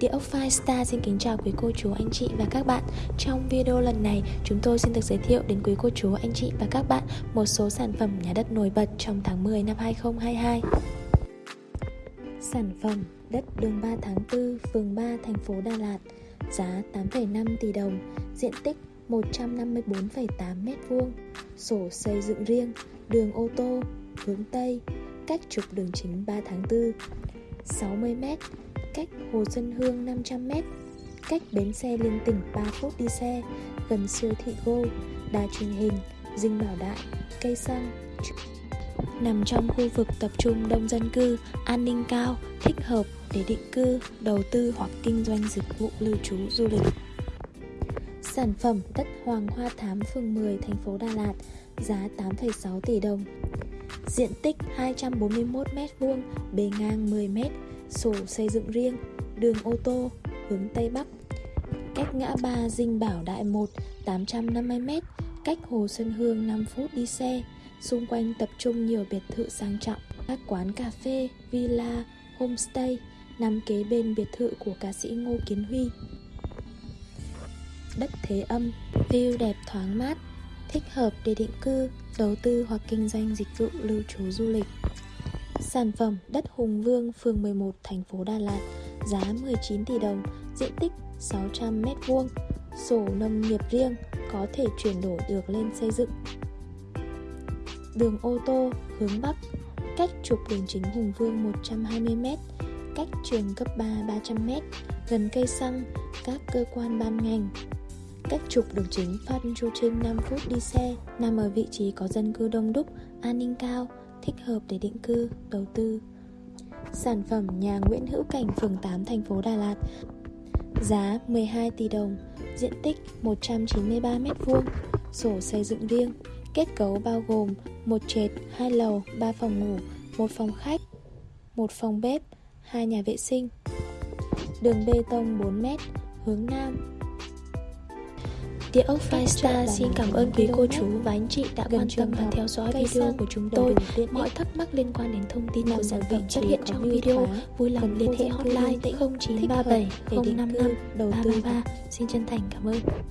Địa ốc Firestar xin kính chào quý cô chú anh chị và các bạn. Trong video lần này chúng tôi xin được giới thiệu đến quý cô chú anh chị và các bạn một số sản phẩm nhà đất nổi bật trong tháng 10 năm 2022 Sản phẩm đất đường 3 tháng 4, phường 3, thành phố Đà Lạt Giá 8,5 tỷ đồng, diện tích 154,8 m2 Sổ xây dựng riêng, đường ô tô, hướng Tây Cách trục đường chính 3 tháng 4 60 m cách Hồ Xuân Hương 500m, cách bến xe Liên Tỉnh 3 phút đi xe, gần siêu thị Go, đài truyền hình, dinh bảo đại, cây xăng. Nằm trong khu vực tập trung đông dân cư, an ninh cao, thích hợp để định cư, đầu tư hoặc kinh doanh dịch vụ lưu trú du lịch. Sản phẩm đất Hoàng Hoa Thám phường 10 thành phố Đà Lạt giá 8,6 tỷ đồng. Diện tích 241m2, bề ngang 10m, sổ xây dựng riêng, đường ô tô, hướng Tây Bắc. Cách ngã ba Dinh Bảo Đại 1 850m, cách Hồ Xuân Hương 5 phút đi xe. Xung quanh tập trung nhiều biệt thự sang trọng, các quán cà phê, villa, homestay nằm kế bên biệt thự của ca sĩ Ngô Kiến Huy. Đất Thế Âm, view đẹp thoáng mát, thích hợp để định cư, đầu tư hoặc kinh doanh dịch vụ lưu trú du lịch. Sản phẩm đất Hùng Vương, phường 11, thành phố Đà Lạt, giá 19 tỷ đồng, diện tích 600 m2, sổ nông nghiệp riêng, có thể chuyển đổi được lên xây dựng. Đường ô tô hướng Bắc, cách trục đường chính Hùng Vương 120m, cách trường cấp 3 300m, gần cây xăng, các cơ quan ban ngành. Cách trục đường chính Phan Chu Trinh 5 phút đi xe, nằm ở vị trí có dân cư đông đúc, an ninh cao, thích hợp để định cư, đầu tư. Sản phẩm nhà Nguyễn Hữu Cảnh phường 8 thành phố Đà Lạt Giá 12 tỷ đồng, diện tích 193m2, sổ xây dựng riêng, kết cấu bao gồm một trệt, hai lầu, 3 phòng ngủ, một phòng khách, một phòng bếp, hai nhà vệ sinh. Đường bê tông 4m, hướng Nam, Địa ốc Firestar xin cảm ơn quý cô chú và anh chị đã quan tâm và theo dõi video của chúng tôi. Mọi thắc mắc liên quan đến thông tin của sản phẩm xuất hiện trong video, vui lòng liên hệ hotline 0937 055 333. Xin chân thành cảm ơn.